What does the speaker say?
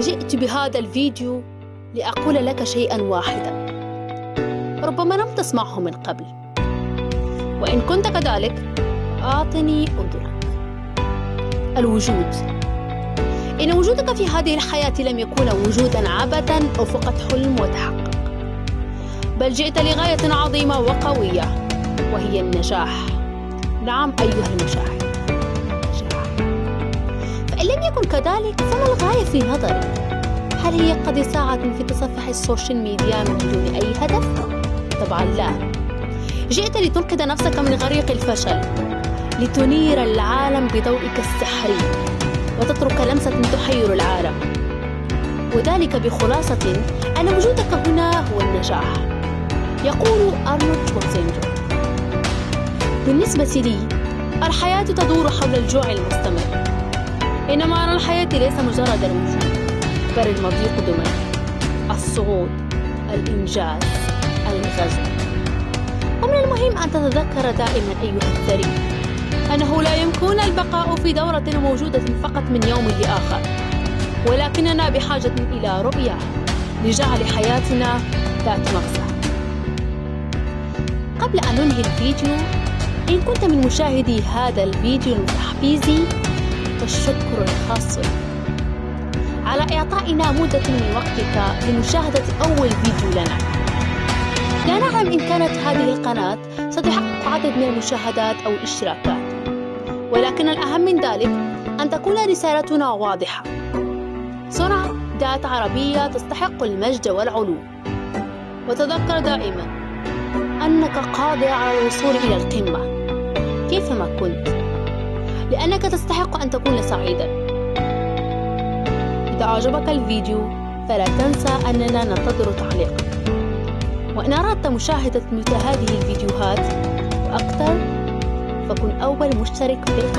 جئت بهذا الفيديو لأقول لك شيئا واحدا. ربما لم تسمعه من قبل. وإن كنت كذلك أعطني أذنك. الوجود. إن وجودك في هذه الحياة لم يكون وجودا عبثا أو فقط حلم وتحقق. بل جئت لغاية عظيمة وقوية وهي النجاح. نعم أيها المشاهد. يكن كذلك؟ فما الغاية في نظرك؟ هل هي قضاء ساعة في تصفح ال social media من دون أي هدف؟ طبعا لا. جئت لتنقذ نفسك من غريق الفشل لتنير العالم بضوئك السحري وتترك لمسة تحير العالم. وذلك بخلاصة أن وجودك هنا هو النجاح. يقول أرنولد شوارزنيجر بالنسبة لي الحياة تدور حول الجوع المستمر. إن معنى الحياة ليس مجرد الوجود بل المضيق دمى الصعود الإنجاز الغزو. ومن المهم أن تتذكر دائما أيها الثري أنه لا يمكن البقاء في دورة موجودة فقط من يوم لآخر ولكننا بحاجة إلى رؤية لجعل حياتنا ذات مغزى. قبل أن ننهي الفيديو إن كنت من مشاهدي هذا الفيديو المتحفيزي فالشكر الخاص على إعطائنا مدة من وقتك لمشاهدة أول فيديو لنا. لا نعلم إن كانت هذه القناة ستحقق عدد من المشاهدات أو الإشتراكات. ولكن الأهم من ذلك أن تكون رسالتنا واضحة. صنع ذات عربية تستحق المجد والعلو. وتذكر دائما أنك قادر على الوصول إلى القمة. كيفما كنت؟ لأنك تستحق أن تكون سعيدا. إذا أعجبك الفيديو فلا تنسى أننا ننتظر تعليقك. وإن أردت مشاهدة مثل هذه الفيديوهات وأكثر فكن أول مشترك بالقناة